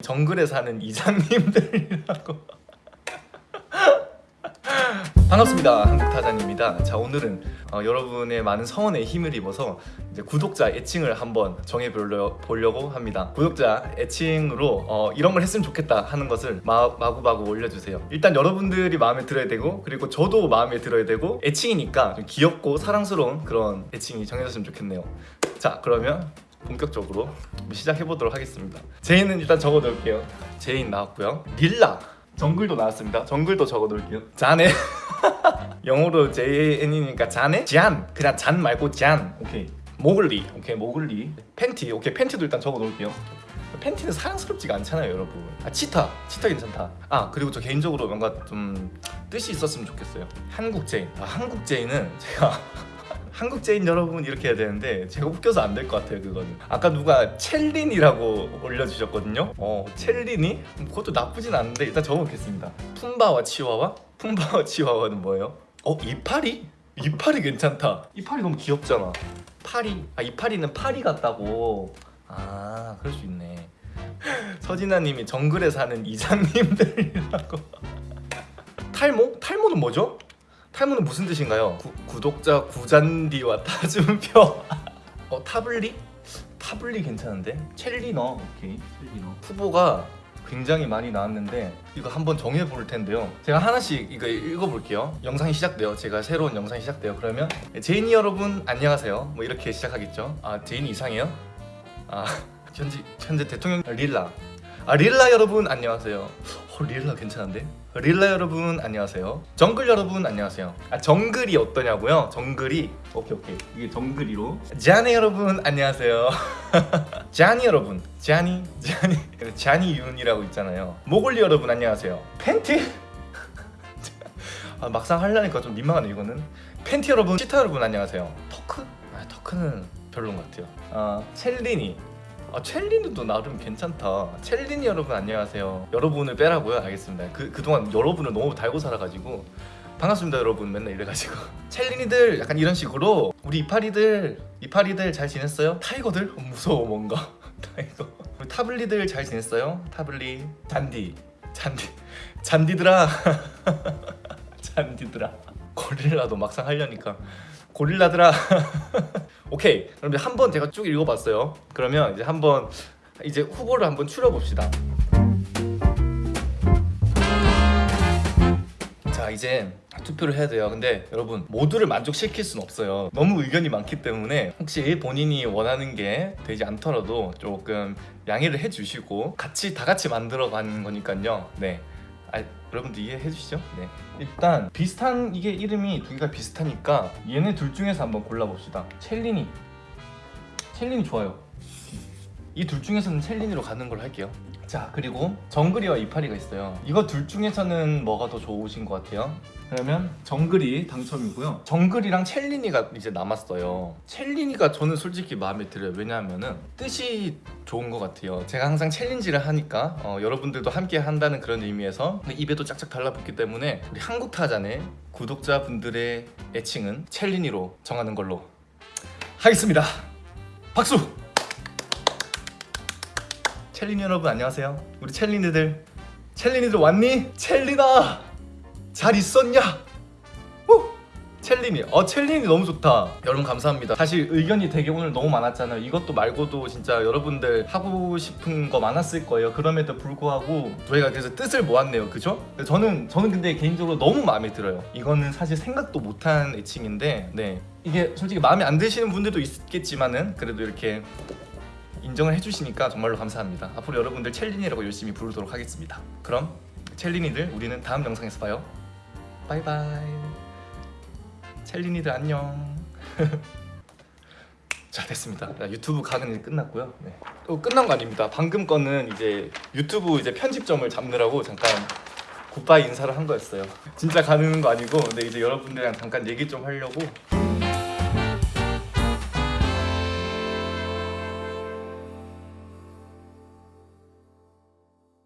정글에 사는 이장님들이라고. 반갑습니다. 한국타잔입니다. 자 오늘은 어, 여러분의 많은 성원에 힘을 입어서 이제 구독자 애칭을 한번 정해 보려고 합니다. 구독자 애칭으로 어, 이런 걸 했으면 좋겠다 하는 것을 마, 마구마구 올려주세요. 일단 여러분들이 마음에 들어야 되고 그리고 저도 마음에 들어야 되고 애칭이니까 좀 귀엽고 사랑스러운 그런 애칭이 정해졌으면 좋겠네요. 자 그러면 본격적으로 시작해보도록 하겠습니다. 제인은 일단 적어 놓을게요. 제인 나왔고요. 릴라! 정글도 나왔습니다. 정글도 적어 놓을게요. 자네 영어로 Jane이니까 자네? 잔! 그냥 잔 말고 잔. 오케이. 모글리. 오케이 모글리. 팬티. 오케이 팬티도 일단 적어 놓을게요. 팬티는 사랑스럽지가 않잖아요 여러분. 아 치타. 치타 괜찮다. 아 그리고 저 개인적으로 뭔가 좀 뜻이 있었으면 좋겠어요. 한국 제인. 아 한국 제인은 제가 한국 제인 여러분 이렇게 해야 되는데 제가 웃겨서 안 될 것 같아요 그거는 아까 누가 첼린이라고 올려주셨거든요 어 첼린이? 그것도 나쁘진 않은데 일단 적어놓겠습니다 푼바와 치와와? 푼바와 치와와는 뭐예요? 어 이파리? 이파리 괜찮다 이파리 너무 귀엽잖아 파리 아 이파리는 파리 같다고 아 그럴 수 있네 서진아님이 정글에 사는 이장님들이라고 탈모? 탈모는 뭐죠? 탈모는 무슨 뜻인가요? 구, 구독자 구잔디와 타준표. 어 타블리? 타블리 괜찮은데? 첼리너. 오케이 첼리너. 후보가 굉장히 많이 나왔는데 이거 한번 정해볼 텐데요. 제가 하나씩 이거 읽어볼게요. 영상이 시작돼요. 제가 새로운 영상이 시작돼요. 그러면 제인이 여러분 안녕하세요. 뭐 이렇게 시작하겠죠? 아 제인이 이상해요? 아 현재, 현재 대통령 릴라 아 릴라 여러분 안녕하세요. 어, 릴라 괜찮은데? 릴라 여러분 안녕하세요. 정글 여러분 안녕하세요. 아 정글이 어떠냐고요? 정글이? 오케이 오케이. 이게 정글이로? 자니 여러분 안녕하세요. 자니 여러분. 자니? 자니? 자니 윤이라고 있잖아요. 모글리 여러분 안녕하세요. 팬티? 아, 막상 하려니까 좀 민망하네 이거는. 팬티 여러분 시타 여러분 안녕하세요. 터크? 아 터크는 별론 것 같아요. 아 첼리니 아 첼리는도 나름 괜찮다. 첼리니 여러분 안녕하세요. 여러분을 빼라고요? 알겠습니다. 그, 그동안 여러분을 너무 달고 살아가지고 반갑습니다 여러분. 맨날 이래가지고. 첼리니들 약간 이런 식으로 우리 이파리들 이파리들 잘 지냈어요? tiger들? 어, 무서워 뭔가. tiger. 우리 타블리들 잘 지냈어요? 타블리. 잔디. 잔디. 잔디들아. 잔디들아. 고릴라도 막상 하려니까 고릴라들아 오케이. 그럼 한번 제가 쭉 읽어봤어요. 그러면 이제 한번 이제 후보를 한번 추려봅시다. 자 이제 투표를 해야 돼요. 근데 여러분 모두를 만족시킬 수는 없어요. 너무 의견이 많기 때문에 혹시 본인이 원하는 게 되지 않더라도 조금 양해를 해주시고 같이 다 같이 만들어 가는 거니까요. 네 아, 여러분들 이해해 주시죠? 네. 일단 비슷한 이게 이름이 두 개가 비슷하니까 얘네 둘 중에서 한번 골라봅시다. 첼리니 첼리니 좋아요. 이 둘 중에서는 첼리니로 가는 걸로 할게요 자 그리고 정글이와 이파리가 있어요. 이거 둘 중에서는 뭐가 더 좋으신 것 같아요? 그러면 정글이 당첨이고요. 정글이랑 첼리니가 이제 남았어요. 첼리니가 저는 솔직히 마음에 들어요. 왜냐하면은 뜻이 좋은 것 같아요. 제가 항상 챌린지를 하니까 어, 여러분들도 함께 한다는 그런 의미에서 입에도 짝짝 달라붙기 때문에 우리 한국 타잔의 구독자분들의 애칭은 첼리니로 정하는 걸로 하겠습니다. 박수! 첼리니 여러분 안녕하세요. 우리 첼리니들. 첼리니들 왔니? 첼리나 잘 있었냐? 오! 첼리니 어 첼리니 너무 좋다. 여러분 감사합니다. 사실 의견이 되게 오늘 너무 많았잖아요. 이것도 말고도 진짜 여러분들 하고 싶은 거 많았을 거예요. 그럼에도 불구하고 저희가 그래서 뜻을 모았네요. 그죠? 저는 저는 근데 개인적으로 너무 마음에 들어요. 이거는 사실 생각도 못한 애칭인데 네. 이게 솔직히 마음에 안 드시는 분들도 있겠지만은 그래도 이렇게 인정을 해주시니까 정말로 감사합니다. 앞으로 여러분들 첼린이라고 열심히 부르도록 하겠습니다. 그럼 첼린이들 우리는 다음 영상에서 봐요. 바이바이. 첼린이들 안녕. 자 됐습니다. 유튜브 이제 끝났고요. 네. 또 끝난 거 아닙니다. 방금 거는 이제 유튜브 이제 편집점을 잡느라고 잠깐 굿바이 인사를 한 거였어요. 진짜 가는 거 아니고 근데 이제 여러분들이랑 잠깐 얘기 좀 하려고